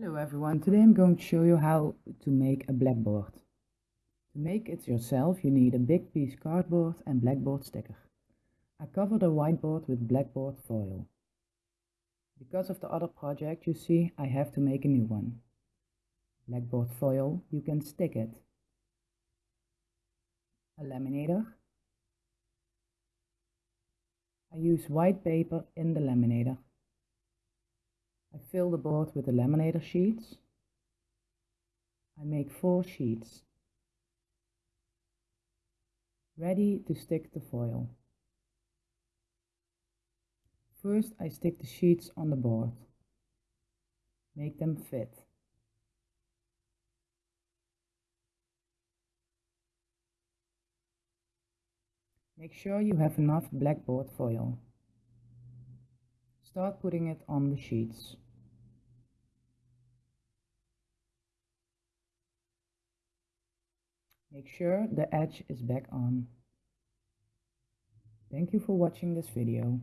Hello everyone, today I'm going to show you how to make a blackboard. To make it yourself you need a big piece cardboard and blackboard sticker. I covered a whiteboard with blackboard foil. Because of the other project you see I have to make a new one. Blackboard foil, you can stick it. A laminator. I use white paper in the laminator. Fill the board with the laminator sheets. I make four sheets. Ready to stick the foil. First I stick the sheets on the board. Make them fit. Make sure you have enough blackboard foil. Start putting it on the sheets. Make sure the edge is back on. Thank you for watching this video.